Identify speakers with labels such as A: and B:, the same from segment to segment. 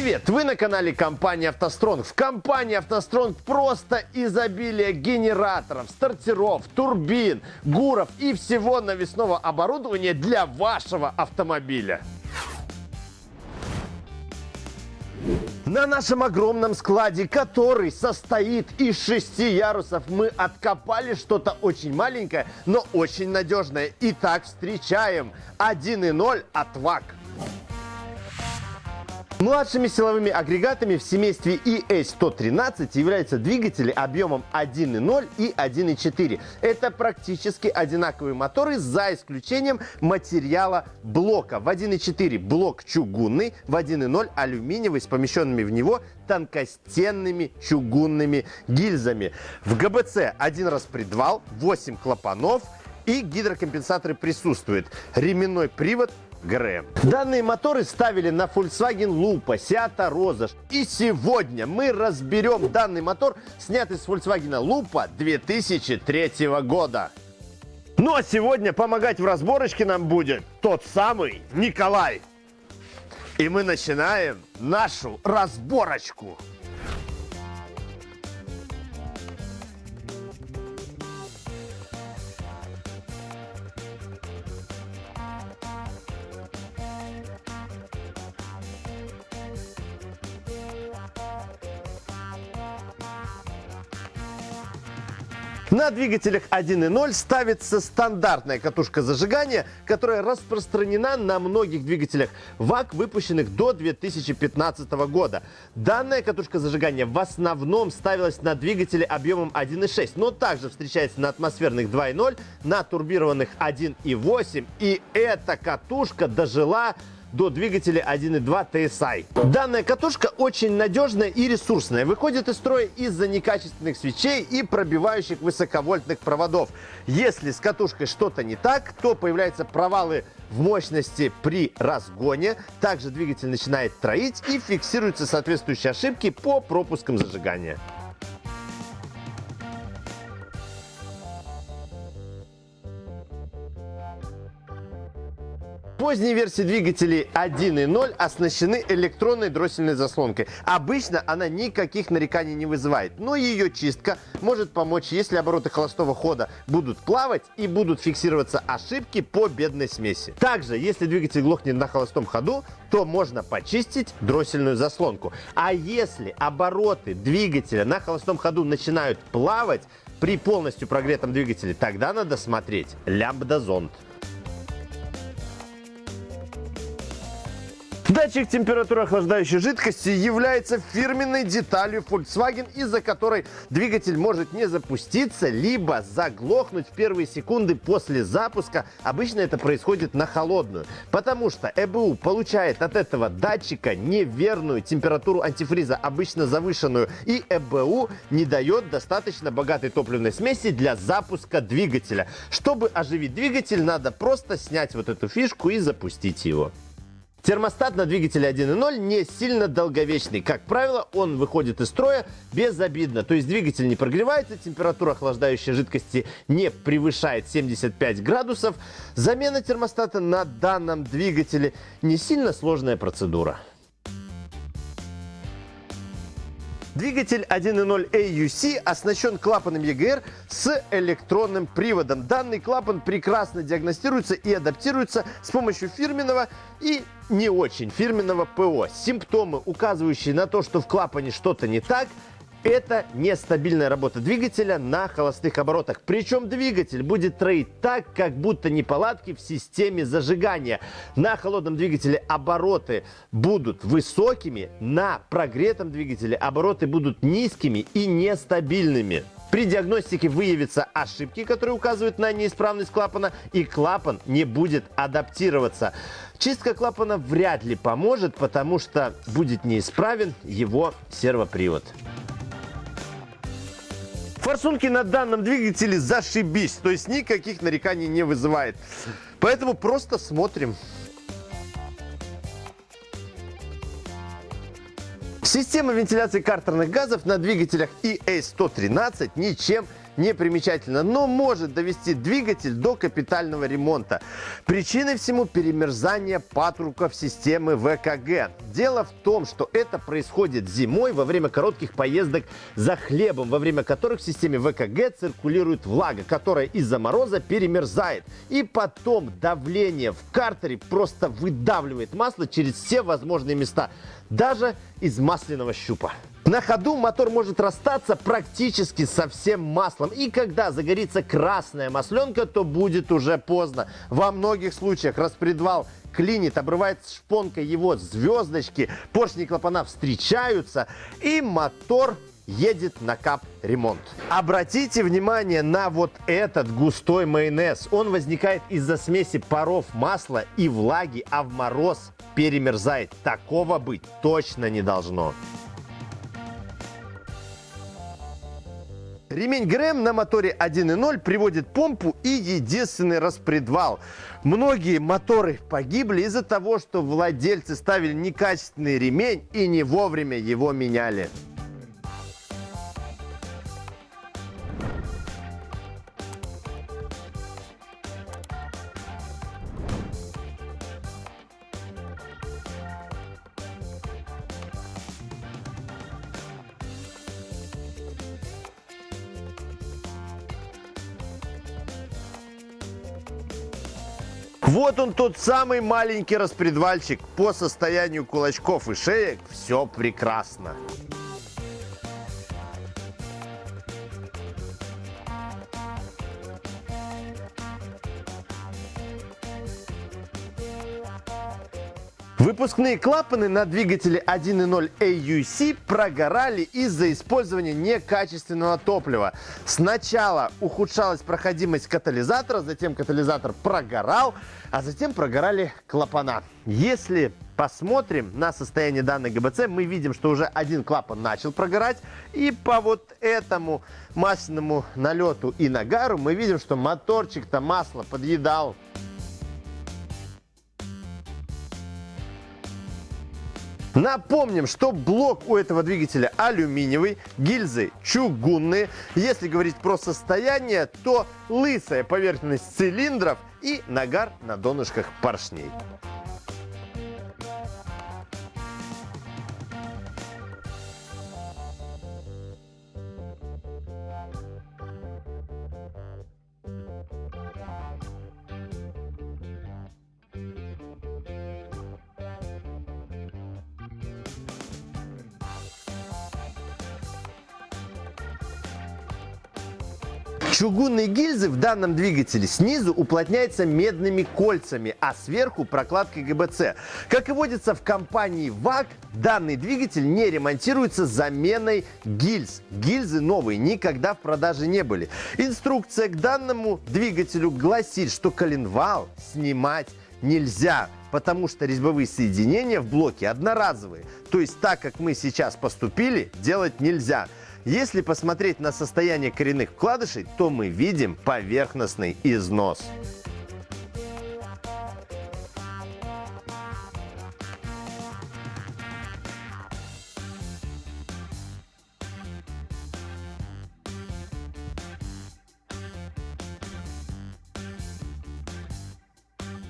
A: Привет! Вы на канале компании «АвтоСтронг». В компании «АвтоСтронг» просто изобилие генераторов, стартеров, турбин, гуров и всего навесного оборудования для вашего автомобиля. На нашем огромном складе, который состоит из шести ярусов, мы откопали что-то очень маленькое, но очень надежное. Итак, встречаем 1.0 от ВАК. Младшими силовыми агрегатами в семействе ES113 являются двигатели объемом 1.0 и 1.4. Это практически одинаковые моторы за исключением материала блока. В 1.4 блок чугунный, в 1.0 алюминиевый с помещенными в него тонкостенными чугунными гильзами. В ГБЦ один распредвал, 8 клапанов и гидрокомпенсаторы присутствуют. Ременной привод ГРМ. Данные моторы ставили на Volkswagen Lupa, Seat Rozas. И сегодня мы разберем данный мотор, снятый с Volkswagen Lupa 2003 года. Ну а сегодня помогать в разборочке нам будет тот самый Николай. И мы начинаем нашу разборочку. На двигателях 1.0 ставится стандартная катушка зажигания, которая распространена на многих двигателях ВАК, выпущенных до 2015 года. Данная катушка зажигания в основном ставилась на двигатели объемом 1.6, но также встречается на атмосферных 2.0, на турбированных 1.8. И эта катушка дожила до двигателя 1.2 TSI. Данная катушка очень надежная и ресурсная. Выходит из строя из-за некачественных свечей и пробивающих высоковольтных проводов. Если с катушкой что-то не так, то появляются провалы в мощности при разгоне. Также двигатель начинает троить и фиксируются соответствующие ошибки по пропускам зажигания. Поздние версии двигателей 1.0 оснащены электронной дроссельной заслонкой. Обычно она никаких нареканий не вызывает, но ее чистка может помочь, если обороты холостого хода будут плавать и будут фиксироваться ошибки по бедной смеси. Также, если двигатель глохнет на холостом ходу, то можно почистить дроссельную заслонку. А если обороты двигателя на холостом ходу начинают плавать при полностью прогретом двигателе, тогда надо смотреть лямбда-зонд. Датчик температуры охлаждающей жидкости является фирменной деталью Volkswagen, из-за которой двигатель может не запуститься, либо заглохнуть в первые секунды после запуска. Обычно это происходит на холодную, потому что ЭБУ получает от этого датчика неверную температуру антифриза, обычно завышенную, и ЭБУ не дает достаточно богатой топливной смеси для запуска двигателя. Чтобы оживить двигатель, надо просто снять вот эту фишку и запустить его. Термостат на двигателе 1.0 не сильно долговечный. Как правило, он выходит из строя безобидно. То есть двигатель не прогревается, температура охлаждающей жидкости не превышает 75 градусов. Замена термостата на данном двигателе не сильно сложная процедура. Двигатель 1.0 AUC оснащен клапаном EGR с электронным приводом. Данный клапан прекрасно диагностируется и адаптируется с помощью фирменного и не очень фирменного ПО. Симптомы, указывающие на то, что в клапане что-то не так, это нестабильная работа двигателя на холостых оборотах. Причем двигатель будет троить так, как будто неполадки в системе зажигания. На холодном двигателе обороты будут высокими, на прогретом двигателе обороты будут низкими и нестабильными. При диагностике выявятся ошибки, которые указывают на неисправность клапана, и клапан не будет адаптироваться. Чистка клапана вряд ли поможет, потому что будет неисправен его сервопривод. Форсунки на данном двигателе зашибись, то есть никаких нареканий не вызывает. Поэтому просто смотрим. Система вентиляции картерных газов на двигателях EA113 ничем не примечательно, но может довести двигатель до капитального ремонта. Причиной всему перемерзание патруков системы ВКГ. Дело в том, что это происходит зимой во время коротких поездок за хлебом, во время которых в системе ВКГ циркулирует влага, которая из-за мороза перемерзает. И потом давление в картере просто выдавливает масло через все возможные места, даже из масляного щупа. На ходу мотор может расстаться практически со всем маслом. И когда загорится красная масленка, то будет уже поздно. Во многих случаях распредвал клинит, обрывается шпонка его звездочки, поршни клапана встречаются, и мотор едет на кап ремонт. Обратите внимание на вот этот густой майонез. Он возникает из-за смеси паров масла и влаги, а в мороз перемерзает. Такого быть точно не должно. Ремень ГРМ на моторе 1.0 приводит помпу и единственный распредвал. Многие моторы погибли из-за того, что владельцы ставили некачественный ремень и не вовремя его меняли. Вот он тот самый маленький распредвальчик. По состоянию кулачков и шеек все прекрасно. Выпускные клапаны на двигателе 1.0 AUC прогорали из-за использования некачественного топлива. Сначала ухудшалась проходимость катализатора, затем катализатор прогорал, а затем прогорали клапана. Если посмотрим на состояние данной ГБЦ, мы видим, что уже один клапан начал прогорать. И по вот этому масляному налету и нагару мы видим, что моторчик-то масло подъедал Напомним, что блок у этого двигателя алюминиевый, гильзы чугунные. Если говорить про состояние, то лысая поверхность цилиндров и нагар на донышках поршней. Чугунные гильзы в данном двигателе снизу уплотняются медными кольцами, а сверху прокладкой ГБЦ. Как и водится в компании ВАК, данный двигатель не ремонтируется заменой гильз. Гильзы новые никогда в продаже не были. Инструкция к данному двигателю гласит, что коленвал снимать нельзя, потому что резьбовые соединения в блоке одноразовые. То есть так, как мы сейчас поступили, делать нельзя. Если посмотреть на состояние коренных вкладышей, то мы видим поверхностный износ.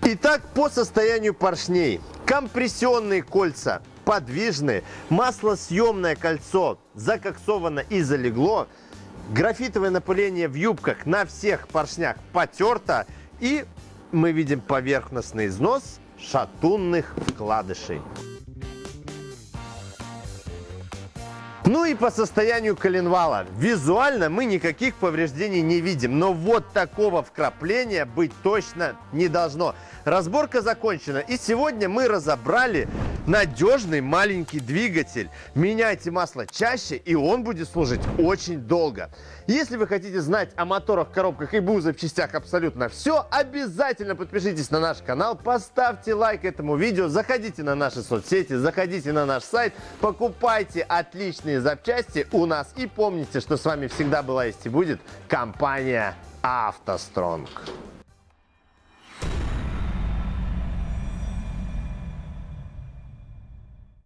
A: Итак, по состоянию поршней. Компрессионные кольца подвижные, маслосъемное кольцо закоксовано и залегло, графитовое напыление в юбках на всех поршнях потерто и мы видим поверхностный износ шатунных вкладышей. Ну и по состоянию коленвала. Визуально мы никаких повреждений не видим, но вот такого вкрапления быть точно не должно. Разборка закончена, и сегодня мы разобрали надежный маленький двигатель. Меняйте масло чаще, и он будет служить очень долго. Если вы хотите знать о моторах, коробках и БУ запчастях абсолютно все, обязательно подпишитесь на наш канал, поставьте лайк этому видео, заходите на наши соцсети, заходите на наш сайт, покупайте отличные запчасти у нас и помните, что с вами всегда была есть и будет компания «АвтоСтронг».